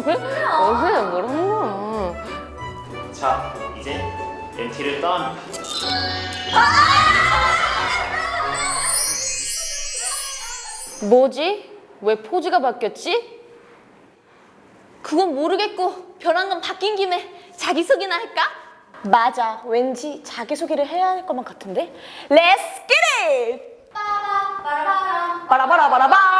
뭐야? 어제 뭘 한 거야? 자, 이제 렌티를 떠납니다. 뭐지? 왜 포즈가 바뀌었지? 그건 모르겠고 변한 건 바뀐 김에 자기소개나 할까? 맞아, 왠지 자기소개를 해야 할 것만 같은데? Let's get it! 빠라바라바라바라바라바라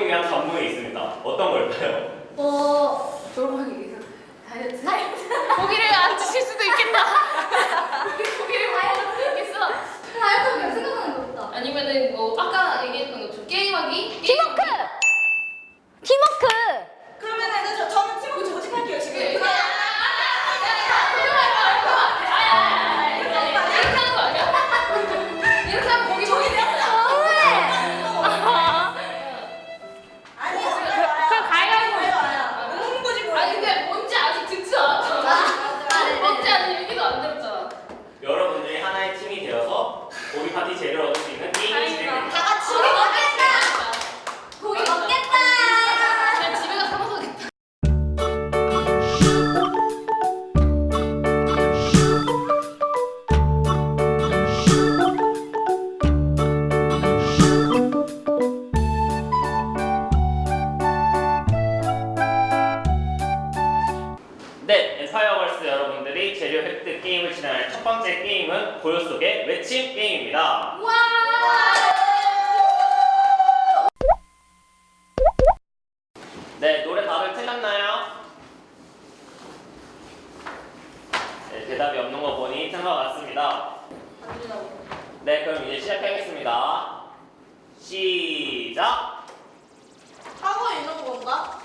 돌보기 대한 전문이 있습니다. 어떤 걸까요? 어, 돌보기 위해서 다이어트? 고기를 대답이 없는 거 보니 틈과 같습니다. 네, 그럼 이제 시작하겠습니다. 시작! 하고 있는 건가?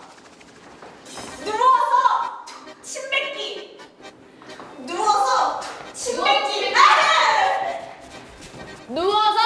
누워서 침 뱉기! 누워서 침 뱉기! 누워서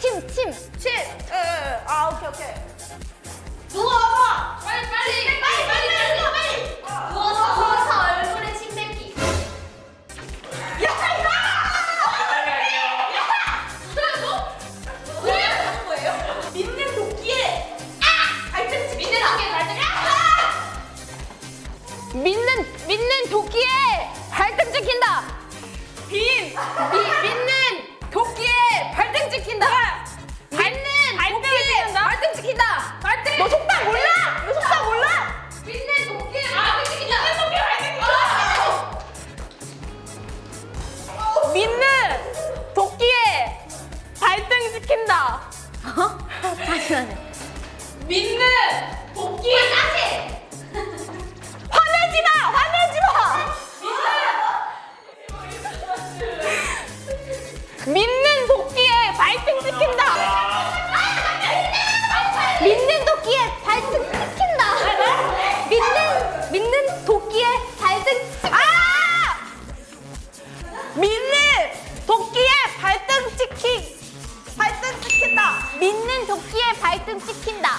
침, 침. 침. 믿는 도끼에 발등 찍힌다. 믿는 도끼에 발등 찍힌다. 믿는 믿는 도끼에 발등 찍. 아! 믿는 도끼에 발등 찍힌 발등 찍힌다. 믿는 도끼에 발등 찍힌다.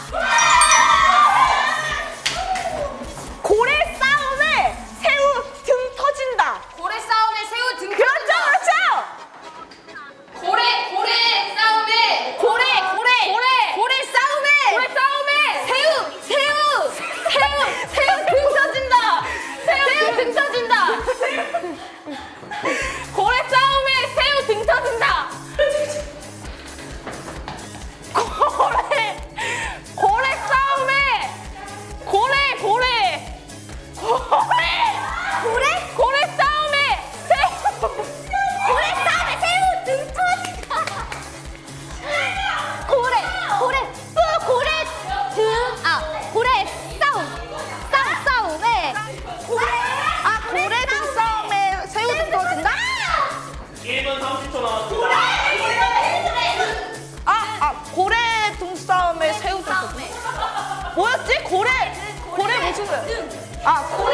등?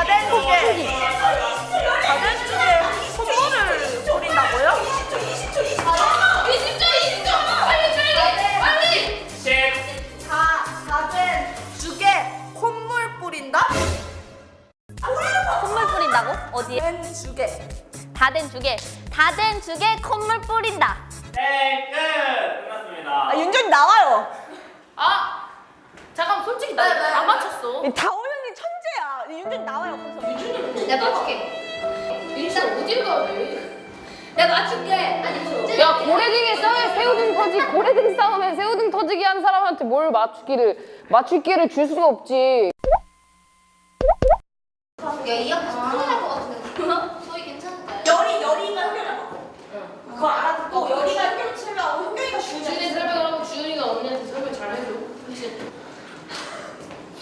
다된 죽에. 다된 죽에 콧물을 뿌린다고요? 20초 20초 빨리 빨리 빨리 10, 다, 다된 죽에 콧물 뿌린다? 콧물 뿌린다고? 어디에? 된 죽에. 다된 죽에 다된 죽에 콧물 뿌린다. 땡, 끝! 끝났습니다. 아, 윤정이 나와요. 아 잠깐 솔직히 나 이거 다 맞췄어 천재야. 윤정이 나와요. 거기서. 야 맞출게 일단 어디를 가야 돼? 야 맞출게 아니 야 고래 등에 싸움에 새우 등 터지 고래 등 싸움에 새우 등 터지게 하는 사람한테 뭘 맞추기를 맞출 기회를 줄 수가 없지. 야이 앞에서 큰일 날것 같은데. 소희 괜찮을까요? 열이, 열이가 흔들어. 그거 알아듣고 열이가 흔들어 치면 현경이가 주윤이 죽이잖아. 설명을 하고 주윤이가 언니한테 설명 잘 해줘 그치?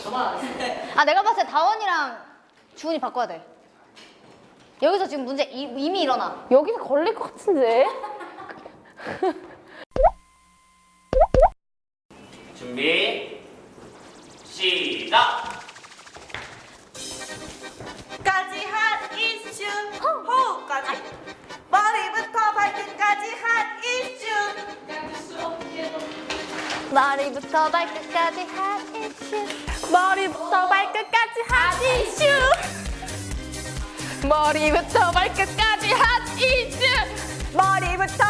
가만 안 있어 아 내가 봤을 때 다원이랑 주은이 바꿔야 돼. 여기서 지금 문제 이, 이미 일어나. 여기서 걸릴 것 같은데. 준비, 시작! 까지 한 이슈 호흡까지 머리부터 발끝까지 한 머리부터 발끝까지 한 이슈. 머리부터 발끝까지 한 이슈 머리부터 발끝까지 한 이슈. 머리부터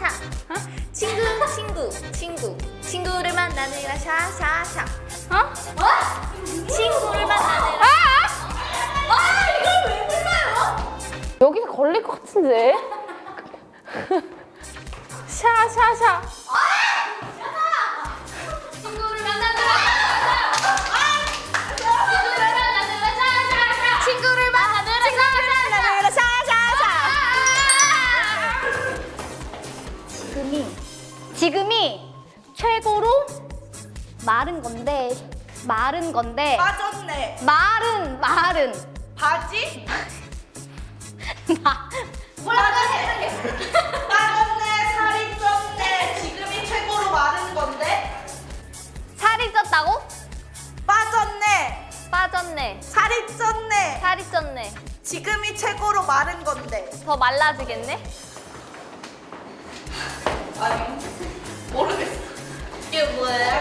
샤샤샤 어? 친구 친구 친구 친구를 만나느라 샤샤샤 어? 어? 친구를 만나느라 아 이걸 왜 불러요? 여기서 걸릴 것 같은데. 샤샤샤. 마른 건데 마른 건데 빠졌네. 마른 마른 바지? 마 빠졌네. 빠졌네. 살이 쪘네. 지금이 최고로 마른 건데. 살이 쪘다고? 빠졌네. 빠졌네. 살이 쪘네. 살이 쪘네. 지금이 최고로 마른 건데. 더 말라지겠네? 아니 모르겠어. 이게 뭐예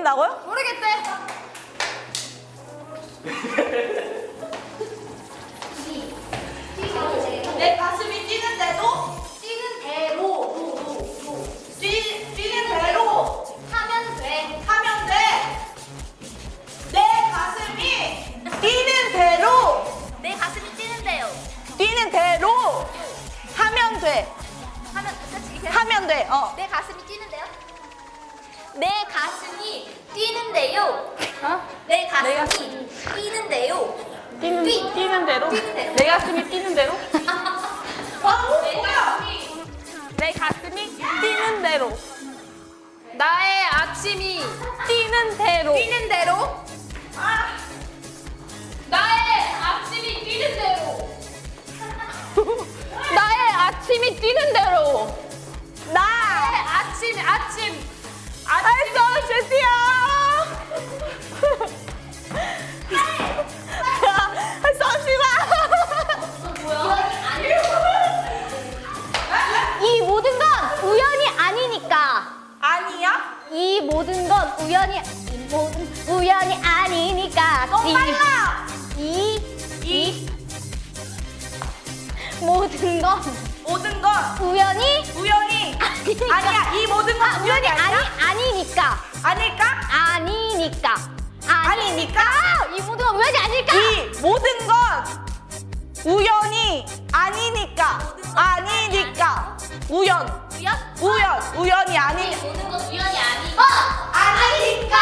모른다고요? 모르겠대 내 가슴이 뛰는데도 뛰는 대로 도 도 도 뛰, 뛰는 대로 하면 돼 하면 돼. 내 가슴이 뛰는 대로 내 가슴이 뛰는데요. 뛰는 대로 하면 돼. 하면 하면 돼. 어. 내 가슴이 뛰는데요 내 가슴이 뛰는데요. 내 가슴이 뛰는데요 뛰는, 뛰. 뛰는 대로? 뛰는 대로. 내 가슴이 뛰는 대로? 아, 뭐야? 내 가슴이 뛰는 대로. 나의 아침이 뛰는 대로. 뛰는 대로. 나의 아침이 뛰는 대로. 나의 아침이 뛰는 대로. 나 아침, 아침. 알았어, 제티야. 잠시만. 이 모든 건 우연이 아니니까. 아니야? 이 모든 건 우연이 이 모든 우연이 아니니까. 너무 이- 빨라. 이, 이 모든 건 모든 건 우연이 우연이 아니니까. 아니야. 이 모든 건 아, 우연이 아니? 아니니까. 아닐까? 아니니까. 아니니까? 이 모든 건 우연이 아닐까? 이 모든 건 우연이 아니니까. 아니니까. 우연. 우연? 우연. 우연이 아니. 모든 건 우연이 아니. 어 아니니까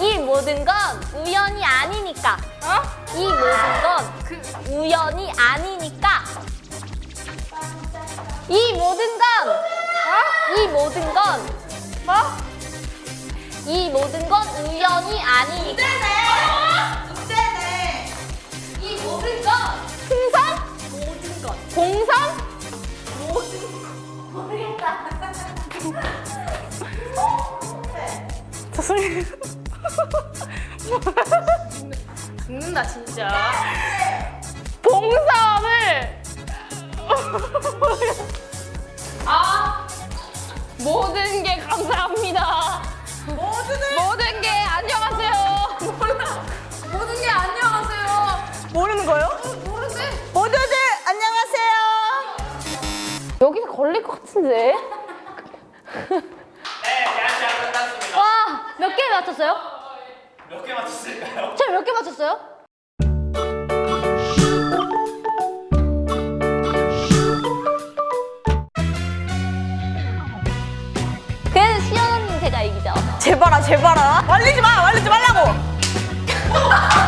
이 모든 건 우연이 아니니까. 어? 이 모든 건그 우연이 아니니까. 이 모든 건, 어? 이 모든 건, 뭐? 이 모든 건 우연이 아니니까. 문제네. 이 모든 건 풍선? 모든 건. 공선? 죽는다, 진짜. 봉사을 아 모든 게 감사합니다. 모두들 모든 게 안녕하세요. 몰라. 모든 게 안녕하세요. 모르는 거요? 모르지. 모두들 안녕하세요. 여기서 걸릴 것 같은데. 네, 끝났습니다. 와, 몇 개 맞췄어요? 몇 개 맞췄을까요? 저몇개 맞췄어요? 제발아 제발아. 말리지 마. 말리지 말라고.